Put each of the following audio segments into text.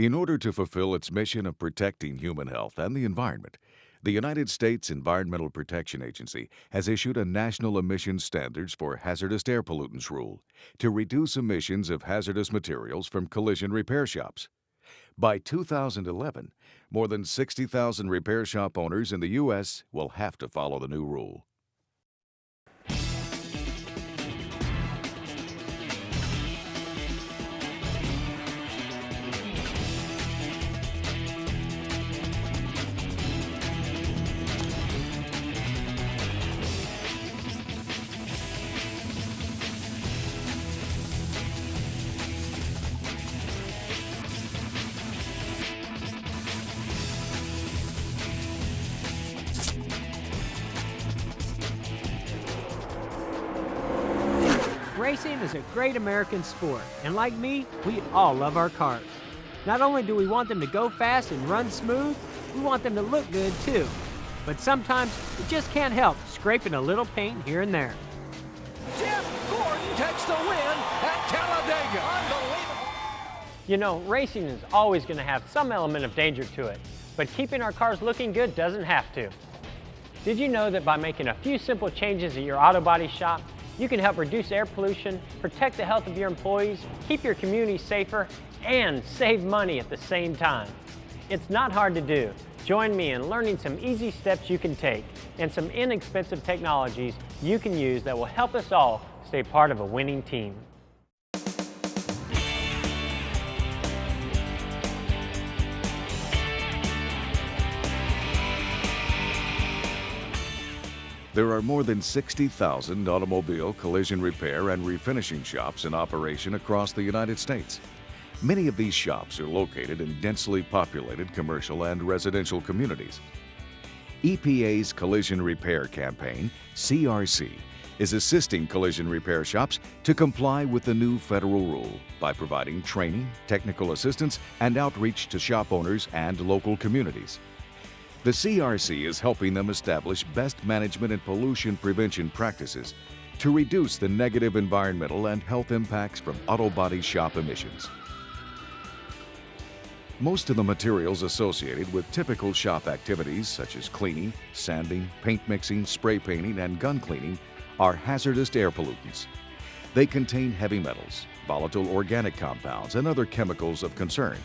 In order to fulfill its mission of protecting human health and the environment, the United States Environmental Protection Agency has issued a national emissions standards for hazardous air pollutants rule to reduce emissions of hazardous materials from collision repair shops. By 2011, more than 60,000 repair shop owners in the U.S. will have to follow the new rule. Racing is a great American sport, and like me, we all love our cars. Not only do we want them to go fast and run smooth, we want them to look good too. But sometimes we just can't help scraping a little paint here and there. Jeff Gordon takes the win at Talladega. Unbelievable. You know, racing is always going to have some element of danger to it, but keeping our cars looking good doesn't have to. Did you know that by making a few simple changes at your auto body shop, you can help reduce air pollution, protect the health of your employees, keep your community safer, and save money at the same time. It's not hard to do. Join me in learning some easy steps you can take and some inexpensive technologies you can use that will help us all stay part of a winning team. There are more than 60,000 automobile collision repair and refinishing shops in operation across the United States. Many of these shops are located in densely populated commercial and residential communities. EPA's Collision Repair Campaign, CRC, is assisting collision repair shops to comply with the new federal rule by providing training, technical assistance, and outreach to shop owners and local communities. The CRC is helping them establish best management and pollution prevention practices to reduce the negative environmental and health impacts from auto body shop emissions. Most of the materials associated with typical shop activities such as cleaning, sanding, paint mixing, spray painting, and gun cleaning are hazardous air pollutants. They contain heavy metals, volatile organic compounds, and other chemicals of concern,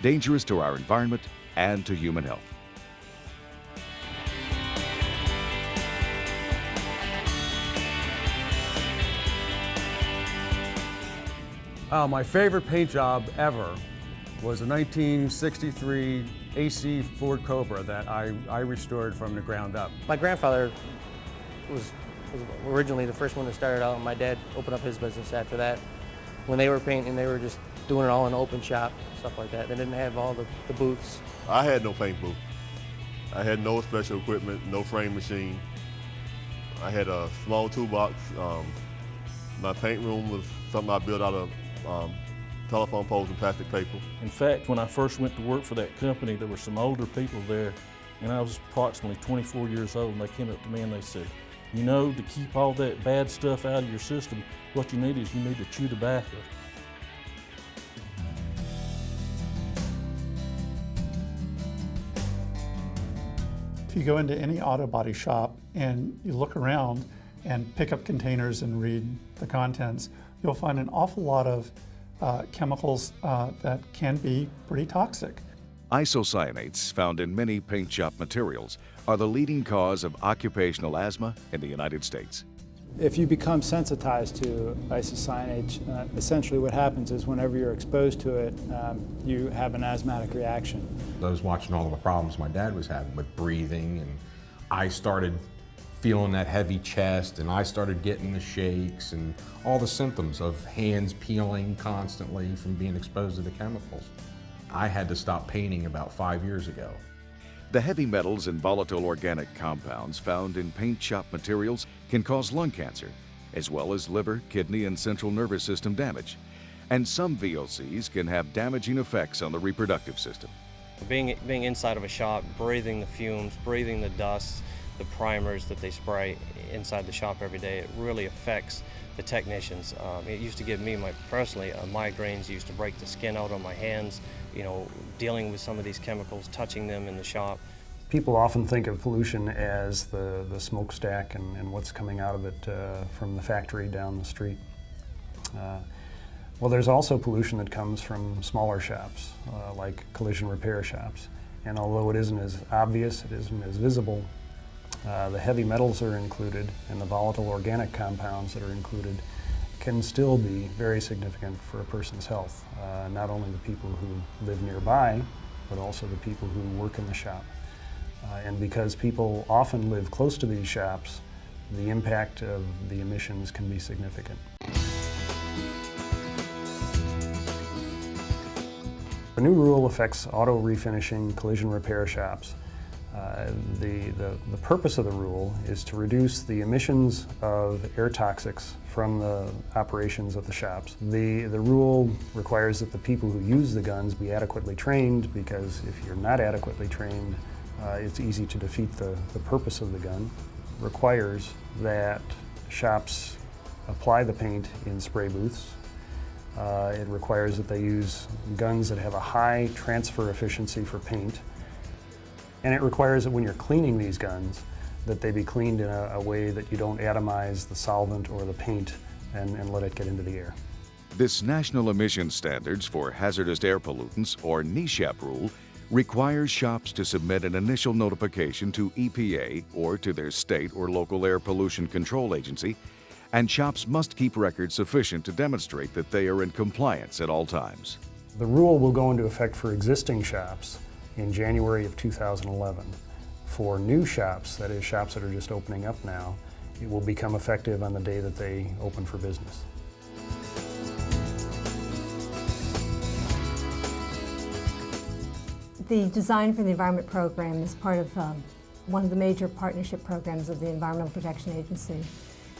dangerous to our environment and to human health. Uh, my favorite paint job ever was a 1963 AC Ford Cobra that I, I restored from the ground up. My grandfather was, was originally the first one that started out, and my dad opened up his business after that. When they were painting, they were just doing it all in an open shop, stuff like that. They didn't have all the, the booths. I had no paint booth. I had no special equipment, no frame machine. I had a small toolbox. Um, my paint room was something I built out of um, telephone poles and plastic paper. In fact, when I first went to work for that company, there were some older people there, and I was approximately 24 years old, and they came up to me and they said, you know, to keep all that bad stuff out of your system, what you need is you need to chew tobacco. If you go into any auto body shop and you look around and pick up containers and read the contents, you'll find an awful lot of uh, chemicals uh, that can be pretty toxic. Isocyanates found in many paint shop materials are the leading cause of occupational asthma in the United States. If you become sensitized to isocyanate, uh, essentially what happens is whenever you're exposed to it, um, you have an asthmatic reaction. I was watching all of the problems my dad was having with breathing and I started feeling that heavy chest and I started getting the shakes and all the symptoms of hands peeling constantly from being exposed to the chemicals. I had to stop painting about five years ago. The heavy metals and volatile organic compounds found in paint shop materials can cause lung cancer, as well as liver, kidney, and central nervous system damage. And some VOCs can have damaging effects on the reproductive system. Being, being inside of a shop, breathing the fumes, breathing the dust, the primers that they spray inside the shop every day, it really affects the technicians. Um, it used to give me, my personally, uh, migraines, used to break the skin out on my hands, you know, dealing with some of these chemicals, touching them in the shop. People often think of pollution as the, the smokestack and, and what's coming out of it uh, from the factory down the street. Uh, well, there's also pollution that comes from smaller shops, uh, like collision repair shops. And although it isn't as obvious, it isn't as visible, uh, the heavy metals are included and the volatile organic compounds that are included can still be very significant for a person's health. Uh, not only the people who live nearby, but also the people who work in the shop. Uh, and because people often live close to these shops, the impact of the emissions can be significant. The new rule affects auto refinishing collision repair shops. Uh, the, the, the, purpose of the rule is to reduce the emissions of air toxics from the operations of the shops. The, the rule requires that the people who use the guns be adequately trained because if you're not adequately trained, uh, it's easy to defeat the, the purpose of the gun. Requires that shops apply the paint in spray booths uh, it requires that they use guns that have a high transfer efficiency for paint. And it requires that when you're cleaning these guns, that they be cleaned in a, a way that you don't atomize the solvent or the paint and, and let it get into the air. This National Emission Standards for Hazardous Air Pollutants, or NESHAP rule, requires shops to submit an initial notification to EPA or to their state or local air pollution control agency and shops must keep records sufficient to demonstrate that they are in compliance at all times. The rule will go into effect for existing shops in January of 2011. For new shops, that is shops that are just opening up now, it will become effective on the day that they open for business. The Design for the Environment program is part of um, one of the major partnership programs of the Environmental Protection Agency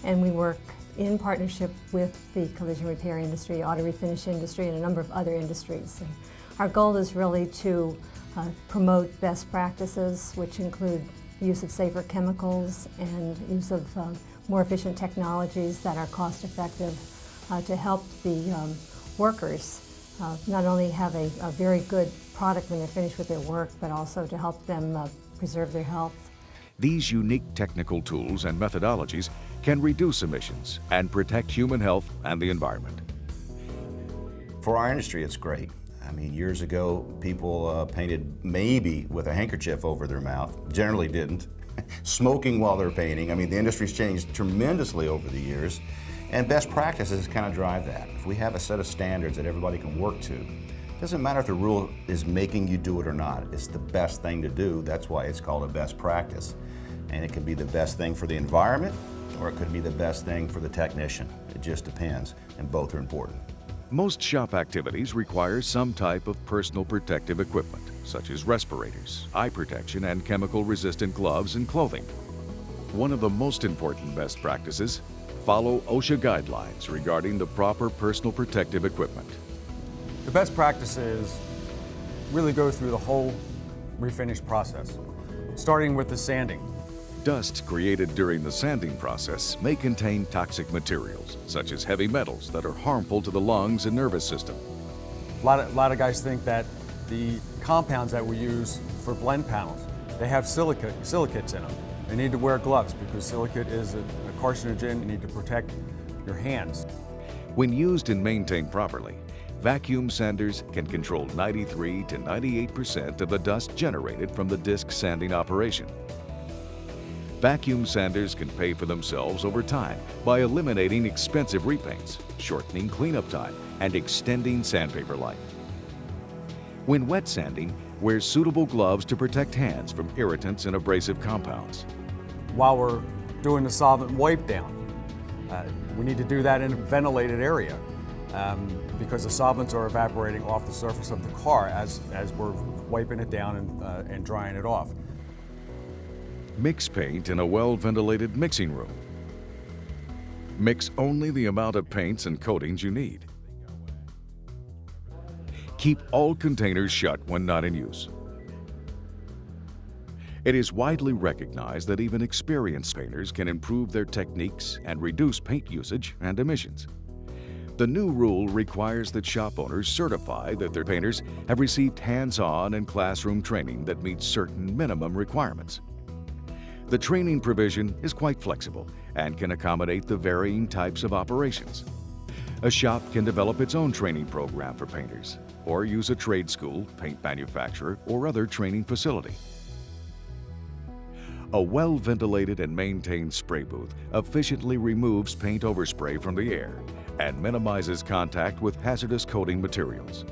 and we work in partnership with the collision repair industry, auto refinish industry, and a number of other industries. And our goal is really to uh, promote best practices, which include use of safer chemicals and use of uh, more efficient technologies that are cost effective uh, to help the um, workers uh, not only have a, a, very good product when they're finished with their work, but also to help them uh, preserve their health. These unique technical tools and methodologies can reduce emissions and protect human health and the environment. For our industry, it's great. I mean, years ago, people uh, painted maybe with a handkerchief over their mouth, generally didn't. Smoking while they're painting. I mean, the industry's changed tremendously over the years, and best practices kind of drive that. If we have a set of standards that everybody can work to, it doesn't matter if the rule is making you do it or not. It's the best thing to do. That's why it's called a best practice. And it can be the best thing for the environment, or it could be the best thing for the technician. It just depends, and both are important. Most shop activities require some type of personal protective equipment, such as respirators, eye protection, and chemical-resistant gloves and clothing. One of the most important best practices, follow OSHA guidelines regarding the proper personal protective equipment. The best practices really go through the whole refinish process, starting with the sanding. Dust created during the sanding process may contain toxic materials, such as heavy metals that are harmful to the lungs and nervous system. A lot of, a lot of guys think that the compounds that we use for blend panels, they have silicate, silicates in them. They need to wear gloves because silicate is a, a carcinogen. You need to protect your hands. When used and maintained properly, vacuum sanders can control 93 to 98% of the dust generated from the disc sanding operation. Vacuum sanders can pay for themselves over time by eliminating expensive repaints, shortening cleanup time, and extending sandpaper life. When wet sanding, wear suitable gloves to protect hands from irritants and abrasive compounds. While we're doing the solvent wipe down, uh, we need to do that in a ventilated area um, because the solvents are evaporating off the surface of the car as, as we're wiping it down and, uh, and drying it off. Mix paint in a well-ventilated mixing room. Mix only the amount of paints and coatings you need. Keep all containers shut when not in use. It is widely recognized that even experienced painters can improve their techniques and reduce paint usage and emissions. The new rule requires that shop owners certify that their painters have received hands-on and classroom training that meets certain minimum requirements. The training provision is quite flexible and can accommodate the varying types of operations. A shop can develop its own training program for painters or use a trade school, paint manufacturer, or other training facility. A well-ventilated and maintained spray booth efficiently removes paint overspray from the air and minimizes contact with hazardous coating materials.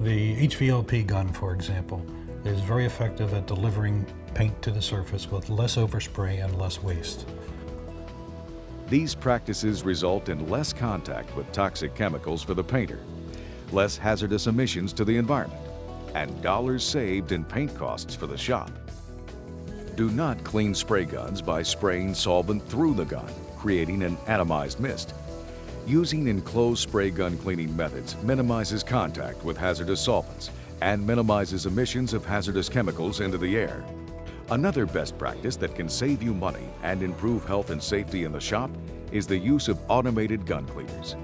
The HVLP gun, for example, is very effective at delivering paint to the surface with less overspray and less waste. These practices result in less contact with toxic chemicals for the painter, less hazardous emissions to the environment, and dollars saved in paint costs for the shop. Do not clean spray guns by spraying solvent through the gun, creating an atomized mist. Using enclosed spray gun cleaning methods minimizes contact with hazardous solvents and minimizes emissions of hazardous chemicals into the air. Another best practice that can save you money and improve health and safety in the shop is the use of automated gun cleaners.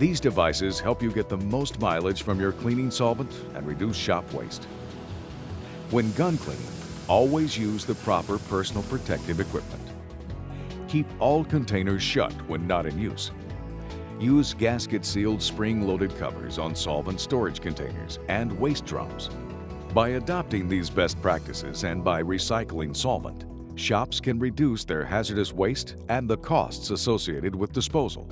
These devices help you get the most mileage from your cleaning solvent and reduce shop waste. When gun cleaning, always use the proper personal protective equipment. Keep all containers shut when not in use. Use gasket-sealed spring-loaded covers on solvent storage containers and waste drums. By adopting these best practices and by recycling solvent, shops can reduce their hazardous waste and the costs associated with disposal.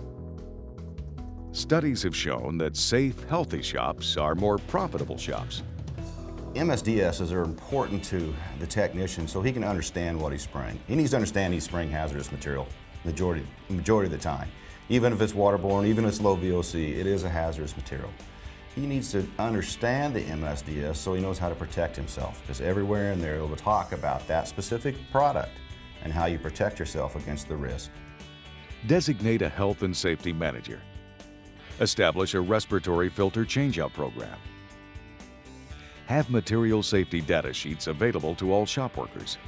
Studies have shown that safe, healthy shops are more profitable shops. MSDSs are important to the technician so he can understand what he's spraying. He needs to understand he's spraying hazardous material majority, majority of the time. Even if it's waterborne, even if it's low VOC, it is a hazardous material. He needs to understand the MSDS so he knows how to protect himself because everywhere in there it will talk about that specific product and how you protect yourself against the risk. Designate a health and safety manager. Establish a respiratory filter changeout program have material safety data sheets available to all shop workers.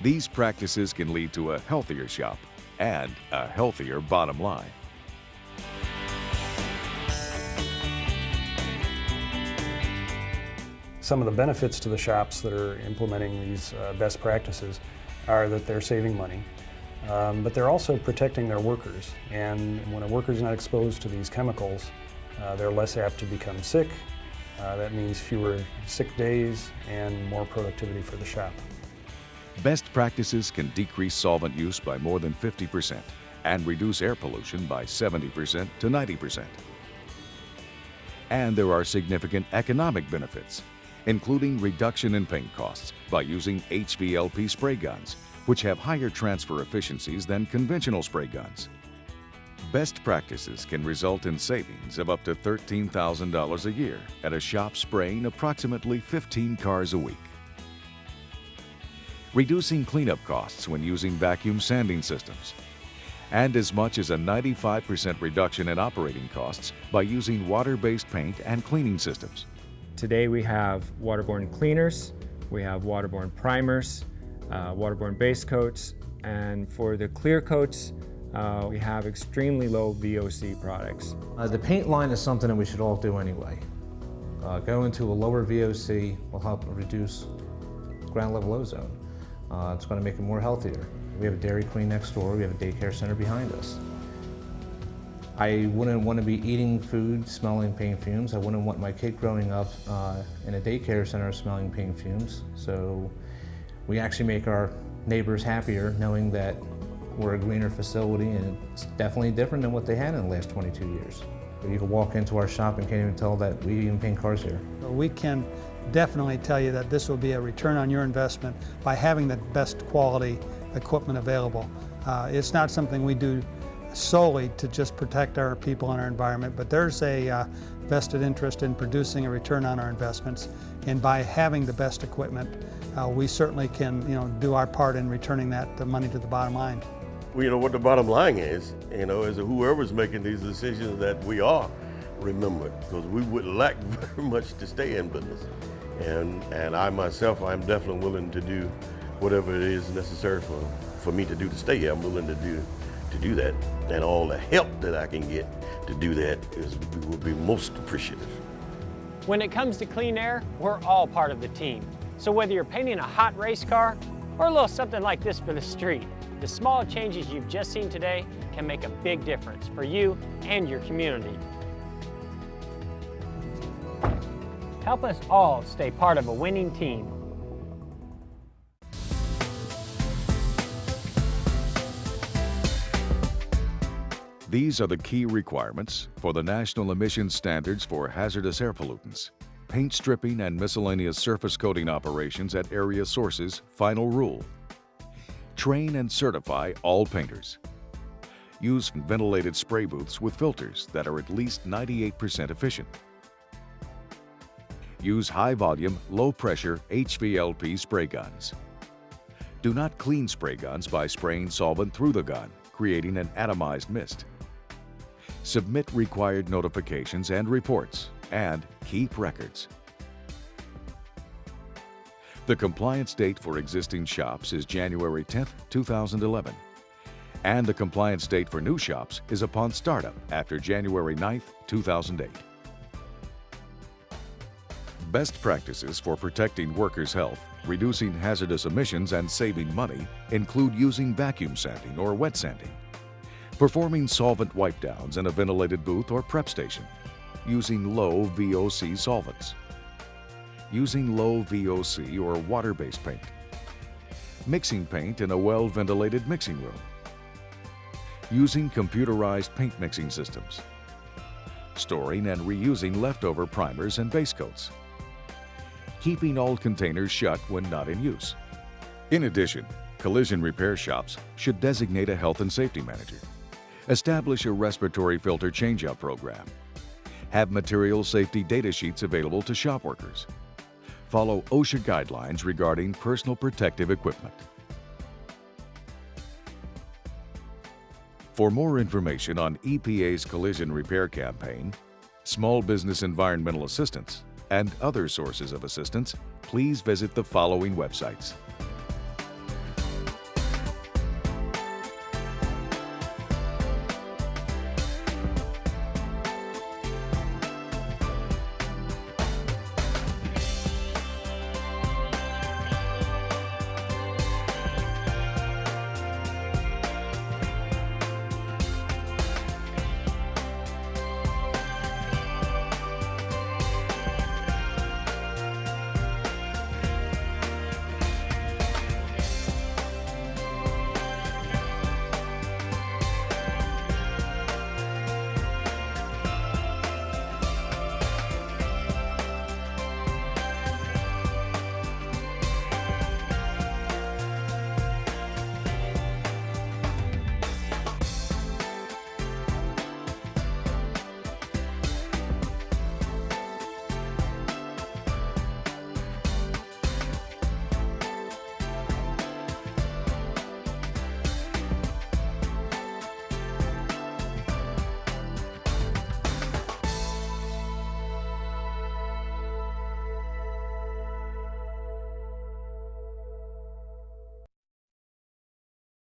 These practices can lead to a healthier shop and a healthier bottom line. Some of the benefits to the shops that are implementing these uh, best practices are that they're saving money, um, but they're also protecting their workers. And when a worker is not exposed to these chemicals, uh, they're less apt to become sick uh, that means fewer sick days and more productivity for the shop. Best practices can decrease solvent use by more than 50% and reduce air pollution by 70% to 90%. And there are significant economic benefits, including reduction in paint costs by using HVLP spray guns, which have higher transfer efficiencies than conventional spray guns. Best practices can result in savings of up to $13,000 a year at a shop spraying approximately 15 cars a week. Reducing cleanup costs when using vacuum sanding systems. And as much as a 95% reduction in operating costs by using water-based paint and cleaning systems. Today we have waterborne cleaners, we have waterborne primers, uh, waterborne base coats, and for the clear coats, uh, we have extremely low VOC products. Uh, the paint line is something that we should all do anyway. Uh, going to a lower VOC will help reduce ground level ozone. Uh, it's going to make it more healthier. We have a Dairy Queen next door, we have a daycare center behind us. I wouldn't want to be eating food smelling paint fumes. I wouldn't want my kid growing up uh, in a daycare center smelling paint fumes. So we actually make our neighbors happier knowing that we're a greener facility and it's definitely different than what they had in the last 22 years. You can walk into our shop and can't even tell that we even paint cars here. We can definitely tell you that this will be a return on your investment by having the best quality equipment available. Uh, it's not something we do solely to just protect our people and our environment, but there's a uh, vested interest in producing a return on our investments. And by having the best equipment, uh, we certainly can you know, do our part in returning that money to the bottom line Well, you know, what the bottom line is, you know, is whoever's making these decisions that we are remembered because we would lack very much to stay in business. And, and I myself, I'm definitely willing to do whatever it is necessary for, for me to do to stay here. I'm willing to do, to do that. And all the help that I can get to do that is, will be most appreciative. When it comes to clean air, we're all part of the team. So whether you're painting a hot race car or a little something like this for the street, the small changes you've just seen today can make a big difference for you and your community. Help us all stay part of a winning team. These are the key requirements for the National Emission Standards for Hazardous Air Pollutants. Paint stripping and miscellaneous surface coating operations at area sources final rule. Train and certify all painters. Use ventilated spray booths with filters that are at least 98% efficient. Use high-volume, low-pressure HVLP spray guns. Do not clean spray guns by spraying solvent through the gun, creating an atomized mist. Submit required notifications and reports, and keep records. The compliance date for existing shops is January 10, 2011, and the compliance date for new shops is upon startup after January 9, 2008. Best practices for protecting workers' health, reducing hazardous emissions, and saving money include using vacuum sanding or wet sanding, performing solvent wipe downs in a ventilated booth or prep station, using low VOC solvents, using low VOC or water-based paint, mixing paint in a well-ventilated mixing room, using computerized paint mixing systems, storing and reusing leftover primers and base coats, keeping all containers shut when not in use. In addition, collision repair shops should designate a health and safety manager, establish a respiratory filter changeout program, have material safety data sheets available to shop workers, follow OSHA guidelines regarding personal protective equipment. For more information on EPA's collision repair campaign, small business environmental assistance, and other sources of assistance, please visit the following websites.